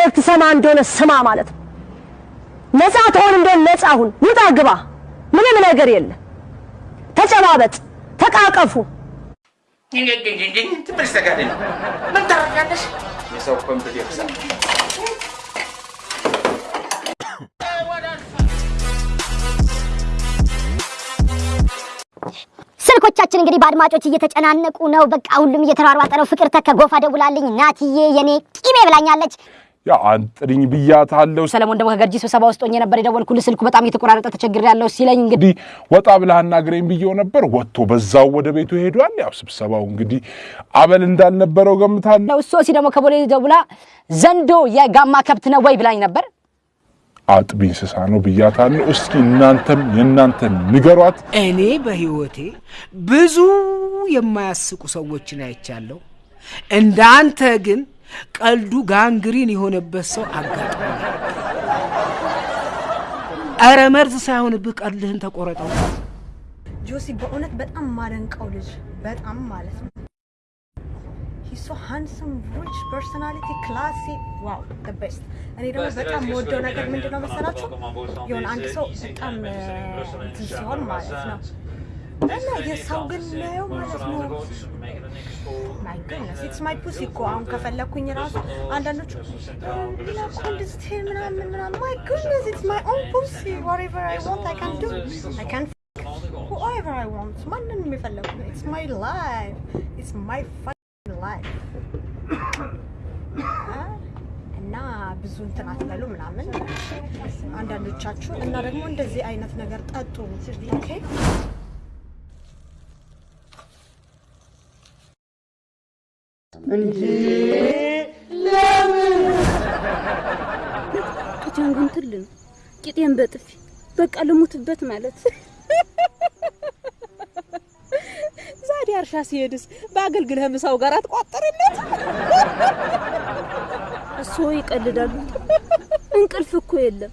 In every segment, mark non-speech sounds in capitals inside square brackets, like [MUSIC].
መልእክት ሰማ እንደሆነ ስማ ማለት ነው። ነፃ ትሆን እንደሆነ ነፃ ሁን፣ ውጣ ግባ። ምንም ነገር የለ። ተጨባበጥ፣ ተቃቀፉ። ስልኮቻችን እንግዲህ በአድማጮች እየተጨናነቁ ነው። በቃ ሁሉም እየተሯሯጠ ነው። ፍቅር ተከ ጎፋ ደውላልኝ ናትዬ የኔ ቂቤ ብላኛለች። ያ አንጥሪኝ ብያታለሁ። ሰለሞን ደግሞ ከገርጂ ስብሰባ ውስጥ ሆኜ ነበር የደወልኩልህ። ስልኩ በጣም እየተቆራረጠ ተቸግሬያለሁ ሲለኝ እንግዲህ እንግዲህ ወጣ ብለህ አናግረኝ ብዬው ነበር። ወጥቶ በዛው ወደ ቤቱ ሄዷል። ያው ስብሰባው እንግዲህ አመል እንዳልነበረው ገምታለሁ። ነው ሶሲ ደግሞ ከቦሌ ደውላ ዘንዶ የጋማ ከብት ነው ወይ ብላኝ ነበር። አጥቢ እንስሳ ነው ብያታለሁ። እስኪ እናንተም የእናንተን ንገሯት። እኔ በህይወቴ ብዙ የማያስቁ ሰዎችን አይቻለሁ። እንደ አንተ ግን ቀልዱ ጋንግሪን የሆነበት ሰው አጋጥሞ ኧረ መርዝ ሳይሆንብህ ቀልድህን ተቆረጠው። ጆሲ በእውነት በጣም ማደንቀው ልጅ በጣም ማለት ነው። He's so handsome rich personality classy wow the best። እኔ ደግሞ በጣም የምወደው ነገር ምንድን ነው መሰላችሁ? የሆነ አንድ ሰው በጣም ሲሆን ማለት ነው እና የሰው ግን ናየው ማለት ነው my goodness it's my pussy እኮ አሁን ከፈለኩኝ ራሱ አንዳንዶቹ ትሄድ ምናምን ምናምን my goodness it's my own pussy whatever I want I can do. I can whoever I want. ማንንም የፈለኩ it's my life. It's my fucking life. [COUGHS] እና ብዙ እንትን አትበሉ ምናምን. አንዳንዶቻችሁ እና ደግሞ እንደዚህ አይነት ነገር ጠጡ. ኦኬ ቂጤን ግን ትልን ቂጤን በጥፊ በቃ ልሙትበት ማለት ዛሬ እርሻ ሲሄድስ በአገልግልህ ምሳው ጋር አትቋጠርለት። እሱ ይቀልዳሉ። እንቅልፍ እኮ የለም።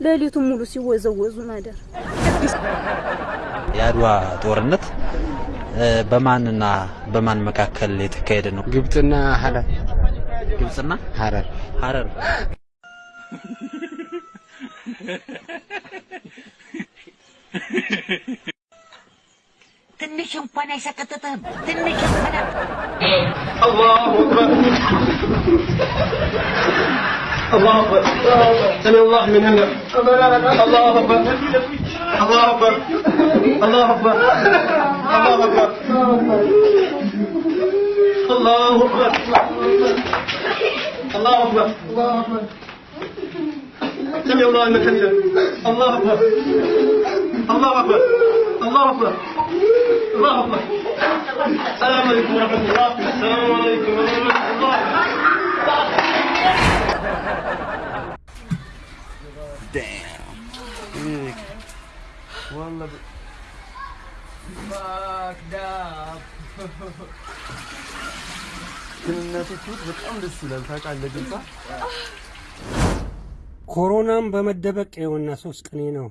ሌሊቱን ሙሉ ሲወዘወዙ ማደር። የአድዋ ጦርነት በማንና በማን መካከል የተካሄደ ነው? ግብጽና ሀረር። ግብጽና ሀረር ሀረር ትንሽ እንኳን አይሰቀጥጥህም። ትንሽ እንኳን አላሁ አክበር الله أكبر سمع الله من هنا الله أكبر الله أكبر الله أكبر الله أكبر الله أكبر الله أكبر سمع الله من حمده الله أكبر الله أكبر الله أكبر الله أكبر السلام عليكم ورحمة الله السلام عليكم ورحمة الله ኮሮናም በመደበቅ የሆና ሶስት ቀኔ ነው።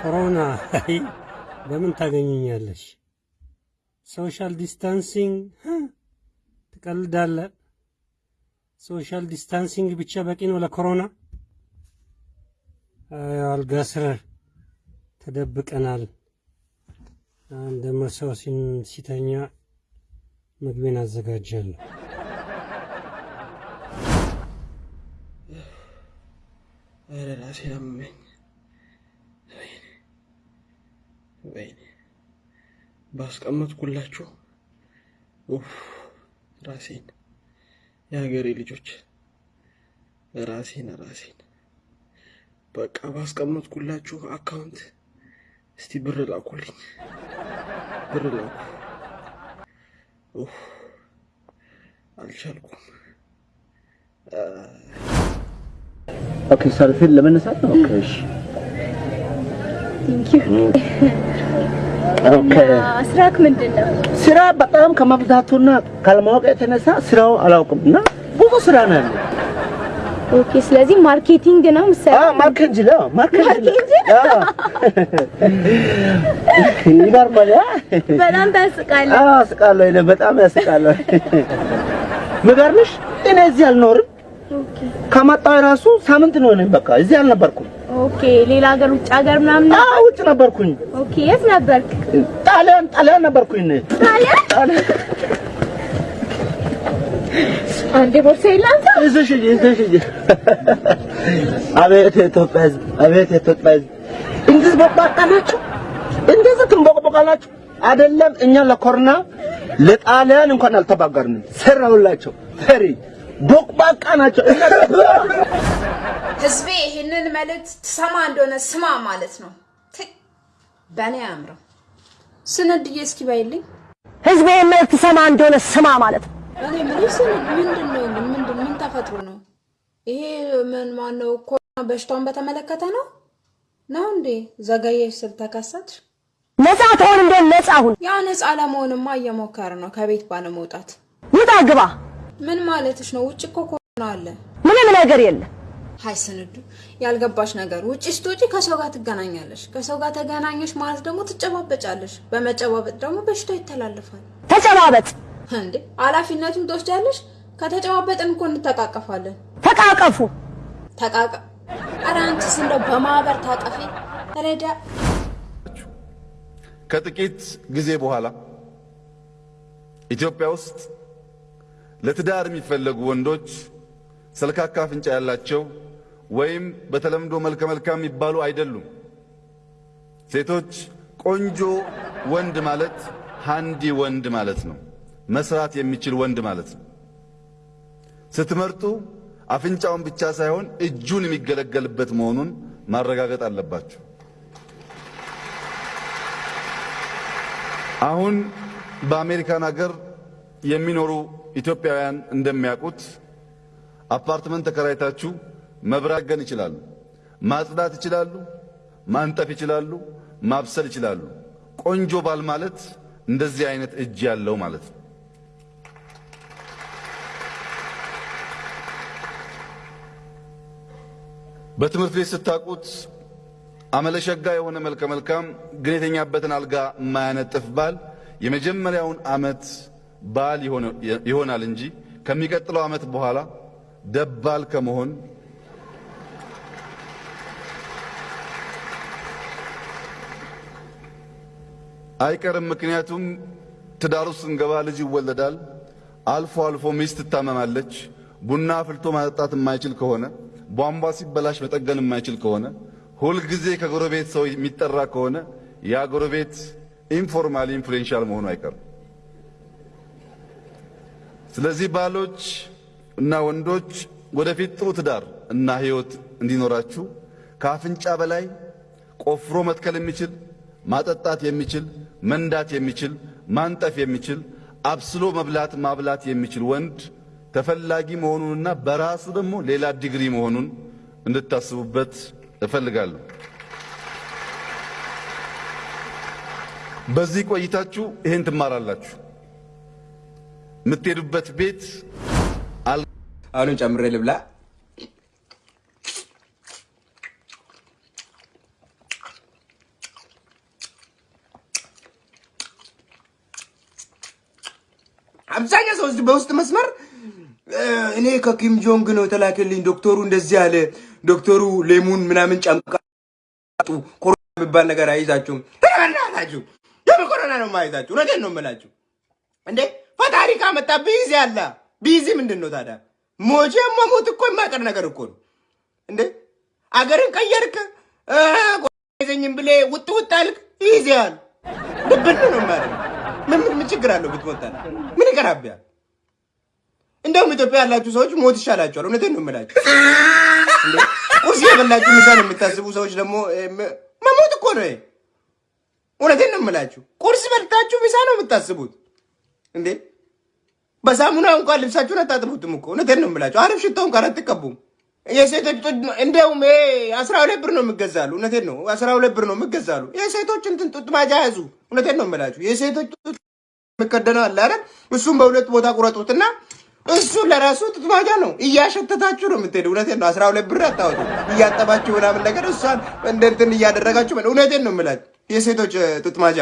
ኮሮና በምን ታገኘኛለሽ? social distancing ትቀልዳለህ። social distancing ብቻ በቂ ነው ለኮሮና። አልጋ ስር ተደብቀናል። አንድ ሰው ሲተኛ ምግቤን አዘጋጃለሁ። ኧረ ራሴን አመመኝ። ወይኔ ባስቀመጥኩላችሁ ራሴን የሀገሬ ልጆች ራሴን ራሴን በቃ ባስቀመጥኩላችሁ account እስቲ ብር ላኩልኝ፣ ብር ላኩ። አልቻልኩም። ኦኬ፣ ሰልፊን ለመነሳት ነው። እሺ። ኦኬ። ስራክ ምንድን ነው? ስራ በጣም ከመብዛቱና ካለማወቅ የተነሳ ስራው አላውቅም እና ብዙ ስራ ነው ያለው። ኦኬ፣ ስለዚህ ማርኬቲንግ ነው የምትሰራው? ነው ማርኬንጅ ነው። አዎ። ይገርማል።? በጣም ታስቃለህ። አዎ፣ አስቃለሁ። እኔ በጣም ያስቃለሁ። የሚገርምሽ እኔ እዚህ አልኖርም። ከመጣሁ ራሱ ሳምንት ነው ነኝ። በቃ እዚህ አልነበርኩም። Okay ሌላ ሀገር ውጭ ሀገር ምናምን አዎ ውጭ ነበርኩኝ። Okay የት ነበርክ? ጣሊያን ጣሊያን ነበርኩኝ እኔ። ጣሊያን አንዴ ቦርሳ ይላንተ ይዘሽ ሂጂ። አቤት የኢትዮጵያ ሕዝብ፣ አቤት የኢትዮጵያ ሕዝብ እንዴት ቦቅቧቃ ናቸው! እንዴት ትንቦቅቦቃላችሁ! አይደለም እኛ ለኮሮና ለጣሊያን እንኳን አልተባገርንም። ሰራውላቸው ፈሪ ቦቅቧቃ ናቸው። ህዝቤ ይህንን መልእክት ትሰማ እንደሆነ ስማ ማለት ነው። ት- በእኔ አያምረው። ስነድዬ እስኪ ባይልኝ ህዝብ ይህን መልእክት ሰማ እንደሆነ ስማ ማለት ነው። እኔ ምን ስንድ ምንድን ነው ግን ምንድን ምን ተፈጥሮ ነው ይሄ? ምን ማነው ኮሮና በሽታውን በተመለከተ ነው ነው እንዴ? ዘገየሽ ስል ተከሰትሽ? ነፃ ትሆን እንደሆነ ነፃ ሁን። ያ ነፃ ለመሆንማ እየሞከረ ነው ከቤት ባለመውጣት። ውጣ ግባ። ምን ማለትሽ ነው? ውጭ እኮ ኮሮና አለ። ምንም ነገር የለም። ሀይ ስንዱ፣ ያልገባሽ ነገር ውጭ ስትወጪ ከሰው ጋር ትገናኛለሽ። ከሰው ጋር ተገናኘሽ ማለት ደግሞ ትጨባበጫለሽ። በመጨባበጥ ደግሞ በሽታው ይተላለፋል። ተጨባበጥ። እንዴ ኃላፊነቱን ትወስዳለሽ። ከተጨባበጥን እኮ እንተቃቀፋለን። ተቃቀፉ። ተቃቀ ኧረ አንቺስ እንደው በማህበር ታቀፊ ረዳ ከጥቂት ጊዜ በኋላ ኢትዮጵያ ውስጥ ለትዳር የሚፈለጉ ወንዶች ሰልካካ አፍንጫ ያላቸው ወይም በተለምዶ መልከ መልካም የሚባሉ አይደሉም። ሴቶች ቆንጆ ወንድ ማለት ሃንዲ ወንድ ማለት ነው። መስራት የሚችል ወንድ ማለት ነው። ስትመርጡ አፍንጫውን ብቻ ሳይሆን እጁን የሚገለገልበት መሆኑን ማረጋገጥ አለባችሁ። አሁን በአሜሪካን ሀገር የሚኖሩ ኢትዮጵያውያን እንደሚያውቁት አፓርትመንት ተከራይታችሁ መብራት ገን ይችላሉ፣ ማጽዳት ይችላሉ፣ ማንጠፍ ይችላሉ፣ ማብሰል ይችላሉ። ቆንጆ ባል ማለት እንደዚህ አይነት እጅ ያለው ማለት ነው። በትምህርት ቤት ስታውቁት አመለሸጋ የሆነ መልከ መልካም ግን የተኛበትን አልጋ የማያነጥፍ ባል የመጀመሪያውን ዓመት ባል ይሆናል እንጂ ከሚቀጥለው ዓመት በኋላ ደባል ከመሆን አይቀርም። ምክንያቱም ውስጥ ስንገባ ልጅ ይወለዳል። አልፎ አልፎ ሚስት ትታመማለች። ቡና አፍልቶ ማጠጣት የማይችል ከሆነ ቧንቧ ሲበላሽ መጠገን የማይችል ከሆነ ሁልጊዜ ከጎረቤት ሰው የሚጠራ ከሆነ ያ ጎረቤት informally influential መሆኑ አይቀርም። ስለዚህ ባሎች እና ወንዶች ወደፊት ጥሩ ትዳር እና ሕይወት እንዲኖራችሁ ከአፍንጫ በላይ ቆፍሮ መትከል የሚችል ማጠጣት የሚችል መንዳት የሚችል ማንጠፍ የሚችል አብስሎ መብላት ማብላት የሚችል ወንድ ተፈላጊ መሆኑንና በራሱ ደግሞ ሌላ ዲግሪ መሆኑን እንድታስቡበት እፈልጋለሁ። በዚህ ቆይታችሁ ይህን ትማራላችሁ። የምትሄዱበት ቤት አሁንም ጨምሬ ልብላ። አብዛኛው ሰው በውስጥ መስመር እኔ ከኪም ጆንግ ነው የተላከልኝ፣ ዶክተሩ እንደዚህ አለ፣ ዶክተሩ ሌሙን ምናምን ጨምቃጡ ኮሮና የሚባል ነገር አይዛችሁም። ተናናላችሁ የምን ኮሮና ነው የማይዛችሁ? እውነቴን ነው የምላችሁ። እንዴ ፈጣሪ ካመጣ busy አለ። busy ምንድን ነው ታዲያ? ሞቼ መሞት እኮ የማይቀር ነገር እኮ ነው። እንዴ አገርን ቀየርክ አይዘኝም ብሌ ውጥ ውጥ አልክ ይይዝሃል። ድብን ነው ማለት ምን ምን ችግር አለው ብትሞታ? ምን ይቀራብያል? እንደውም ኢትዮጵያ ያላችሁ ሰዎች ሞት ይሻላችኋል። እውነቴን ነው የምላችሁ። ቁርስ የበላችሁ ነው የምታስቡ ሰዎች ደግሞ መሞት እኮ ነው እውነቴን ነው የምላችሁ። ቁርስ በልታችሁ ምሳ ነው የምታስቡት እንዴ። በሳሙና እንኳን ልብሳችሁን አታጥቡትም እኮ። እውነቴን ነው የምላችሁ። አሪፍ ሽቶ እንኳን አትቀቡም። የሴቶች ይሄ አስራ ሁለት ብር ነው የሚገዛሉ። እውነቴን ነው አስራ ሁለት ብር ነው የሚገዛሉ። የሴቶች እንትን ጡት ማጃ ያዙ። እውነቴን ነው የምላችሁ። የሴቶች ጡት የሚከደነው አለ አይደል? እሱም በሁለት ቦታ ቁረጡትና እሱ ለራሱ ጡት ማጃ ነው። እያሸተታችሁ ነው የምትሄዱ። እውነቴን ነው። አስራ ሁለት ብር አታወጡ። እያጠባችሁ ምናምን ነገር እሷን እንደ እንትን እያደረጋችሁ እውነቴን ነው የምላችሁ። የሴቶች ጡት ማጃ